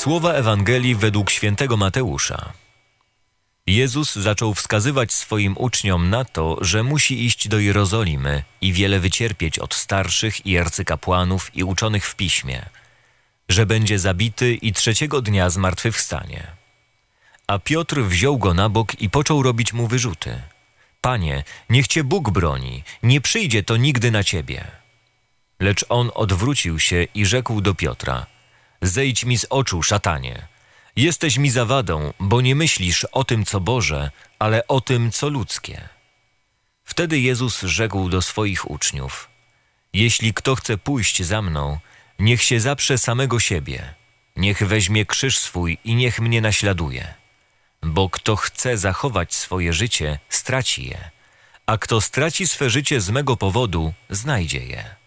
Słowa Ewangelii według świętego Mateusza. Jezus zaczął wskazywać swoim uczniom na to, że musi iść do Jerozolimy i wiele wycierpieć od starszych i arcykapłanów i uczonych w piśmie, że będzie zabity i trzeciego dnia zmartwychwstanie. A Piotr wziął go na bok i począł robić mu wyrzuty. Panie, niech cię Bóg broni, nie przyjdzie to nigdy na ciebie. Lecz on odwrócił się i rzekł do Piotra: Zejdź mi z oczu, szatanie. Jesteś mi zawadą, bo nie myślisz o tym, co Boże, ale o tym, co ludzkie. Wtedy Jezus rzekł do swoich uczniów: Jeśli kto chce pójść za mną, niech się zaprze samego siebie, niech weźmie krzyż swój i niech mnie naśladuje. Bo kto chce zachować swoje życie, straci je, a kto straci swe życie z mego powodu, znajdzie je.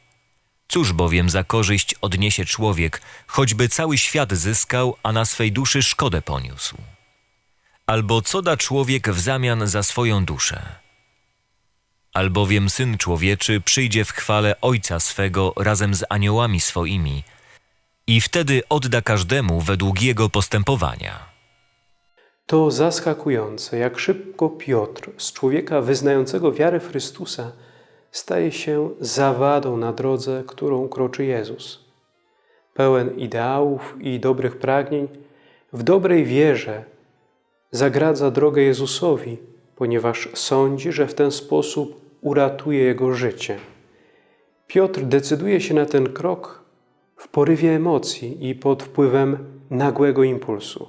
Cóż bowiem za korzyść odniesie człowiek, choćby cały świat zyskał, a na swej duszy szkodę poniósł? Albo co da człowiek w zamian za swoją duszę? Albowiem Syn Człowieczy przyjdzie w chwale Ojca swego razem z aniołami swoimi i wtedy odda każdemu według jego postępowania. To zaskakujące, jak szybko Piotr, z człowieka wyznającego wiarę Chrystusa, staje się zawadą na drodze, którą kroczy Jezus. Pełen ideałów i dobrych pragnień, w dobrej wierze zagradza drogę Jezusowi, ponieważ sądzi, że w ten sposób uratuje jego życie. Piotr decyduje się na ten krok w porywie emocji i pod wpływem nagłego impulsu.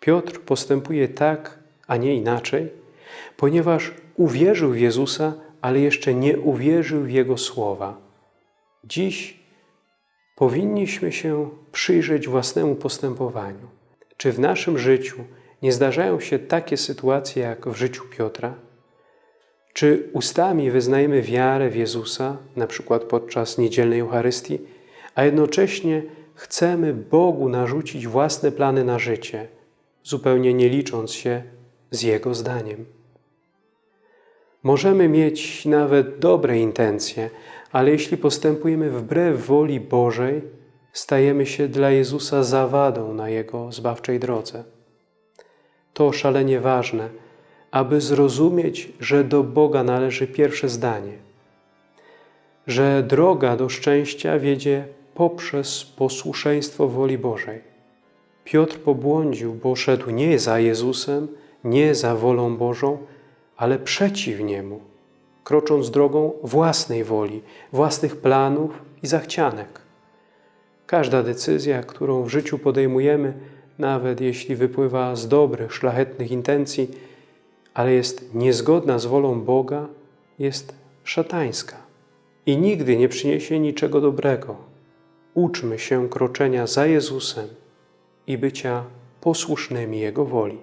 Piotr postępuje tak, a nie inaczej, ponieważ uwierzył w Jezusa, ale jeszcze nie uwierzył w Jego słowa. Dziś powinniśmy się przyjrzeć własnemu postępowaniu. Czy w naszym życiu nie zdarzają się takie sytuacje jak w życiu Piotra? Czy ustami wyznajemy wiarę w Jezusa, na przykład podczas niedzielnej Eucharystii, a jednocześnie chcemy Bogu narzucić własne plany na życie, zupełnie nie licząc się z Jego zdaniem? Możemy mieć nawet dobre intencje, ale jeśli postępujemy wbrew woli Bożej, stajemy się dla Jezusa zawadą na Jego zbawczej drodze. To szalenie ważne, aby zrozumieć, że do Boga należy pierwsze zdanie, że droga do szczęścia wiedzie poprzez posłuszeństwo woli Bożej. Piotr pobłądził, bo szedł nie za Jezusem, nie za wolą Bożą, ale przeciw Niemu, krocząc drogą własnej woli, własnych planów i zachcianek. Każda decyzja, którą w życiu podejmujemy, nawet jeśli wypływa z dobrych, szlachetnych intencji, ale jest niezgodna z wolą Boga, jest szatańska i nigdy nie przyniesie niczego dobrego. Uczmy się kroczenia za Jezusem i bycia posłusznymi Jego woli.